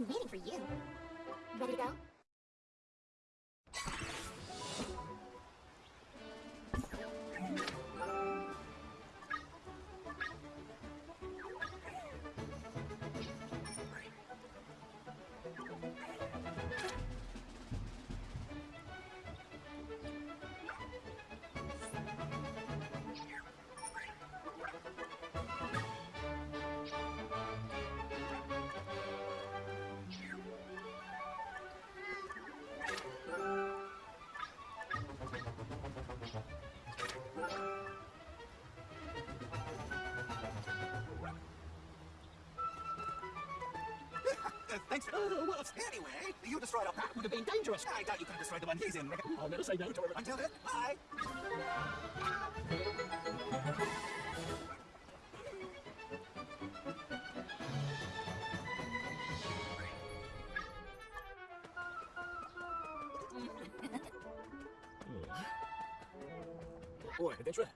been waiting for you. Ready to go? Thanks. Uh, well, anyway, you destroyed our path. Would have been dangerous. I doubt you could have destroyed the one he's in. I'll never say no to him. Until then, bye. Oi, adventurer.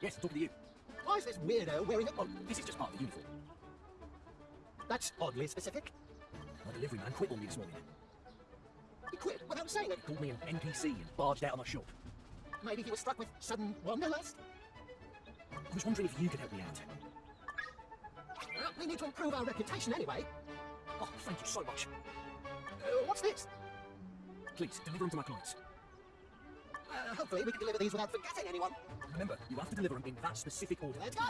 Yes, I'm talking to you. Why is this weirdo wearing a... Oh, this is just part of the uniform. That's oddly specific. My delivery man quit on me this morning. He quit without saying it. He Called me an NPC and barged out of my shop. Maybe he was struck with sudden wanderlust. I was wondering if you could help me out. Well, we need to improve our reputation anyway. Oh, thank you so much. Uh, what's this? Please, deliver them to my clients. Uh, hopefully we can deliver these without forgetting anyone. Remember, you have to deliver them in that specific order. Let's go!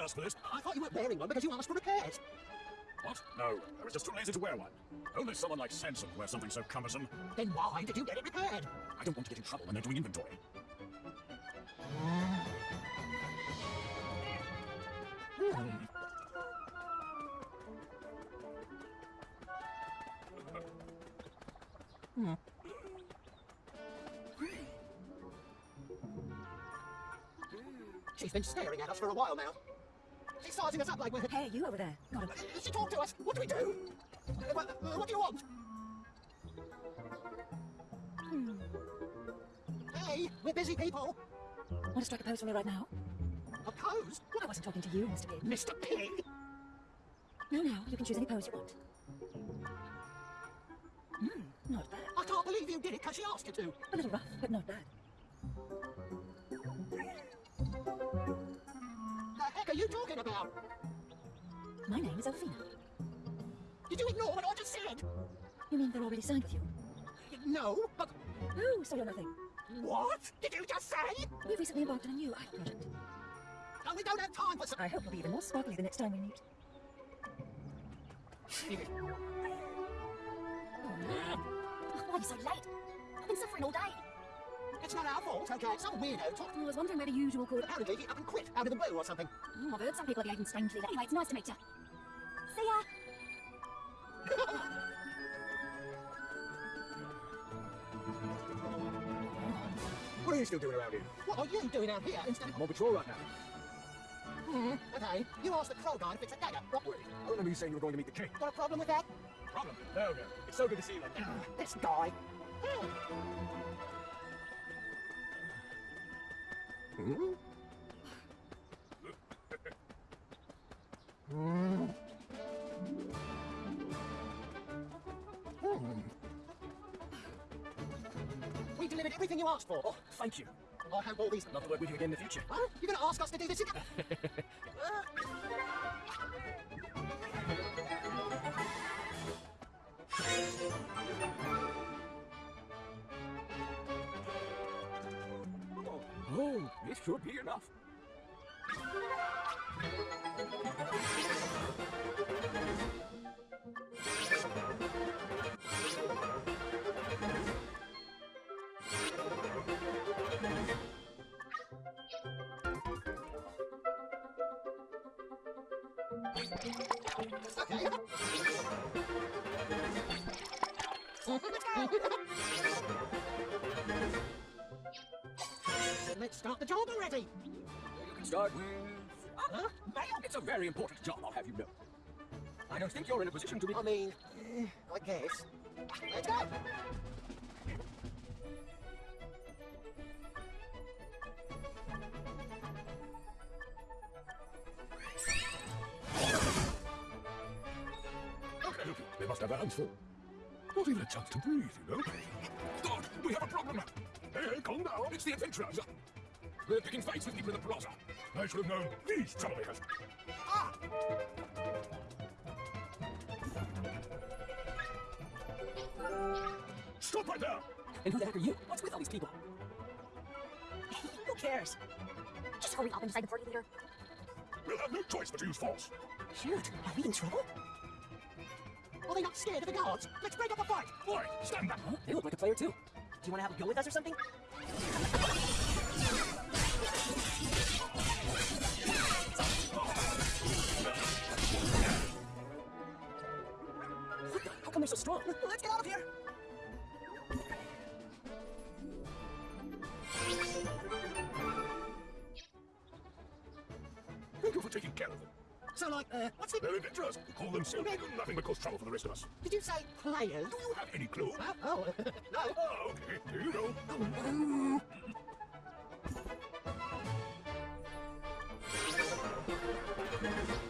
Did I thought you weren't wearing one because you asked for repairs. What? No, I was just too lazy to wear one. Only someone like Sanson wears something so cumbersome. Then why did you get it repaired? I don't want to get in trouble when they're doing inventory. Hmm. Hmm. Hmm. She's been staring at us for a while now. She's sizing us up like we're... Hey, you over there. Got him. She talked to us. What do we do? Uh, what, uh, what do you want? Hey, we're busy people. Want to strike a pose for me right now? A pose? I wasn't talking to you, Mr. Pig. Mr. Pig? No, no, you can choose any pose you want. Hmm, not bad. I can't believe you did it because she asked you to. A little rough, but not bad. Are you talking about? My name is Elfina. Did you ignore what I just said? You mean they're already signed with you? No, but Oh, so you're nothing. what did you just say? We've recently embarked on a new art project. Oh, we don't have time for some... I hope you'll be even more sparkly the next time we meet. Oh, man. Oh, why are you so late? I've been suffering all day. It's not our fault, okay? Some weirdo talked... I was wondering where the usual called... Apparently he up and quit out of the blue or something. Mm, I've heard some people are behaving strangely. Anyway, it's nice to meet you. See ya. What are you still doing around here? What are you doing out here instead of... I'm on patrol right now. Hmm, okay. You asked the crow guy to fix a dagger. What? Wait, I remember you saying you were going to meet the king. Got a problem with that? Problem? No, no. It's so good to see you. Like, This guy. We delivered everything you asked for. oh, thank you. I hope all these... Love to work with you again in the future. Huh? You're going to ask us to do this again? Oh, it should be enough. okay. let's start the job already. You can start with... Huh? Mail? It's a very important job, I'll have you know. I don't think you're in a position to be... I mean, uh, I guess. Let's go! They must have a handful. Not even a chance to breathe, you know. God, we have a problem! Hey, calm down. It's the adventurers. They're picking fights with people in the plaza. I should have known these troublemakers. Ah! Stop right there! And who the heck are you? What's with all these people? Who cares? Just hurry up and decide the party leader. We'll have no choice but to use force. Shoot, are we in trouble? Are they not scared of the guards? Let's break up a fight! Boy, stand back! Huh? They look like a player too. Do you want to have a go with us or something? How come they're so strong? Let's get out of here! Thank you for taking care of them. So, like, uh, what's the... They're adventurers who call themselves they do nothing but cause trouble for the rest of us. Did you say players? Do you have any clue? Uh, oh, oh no. Oh, okay. You know? Oh, no.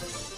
you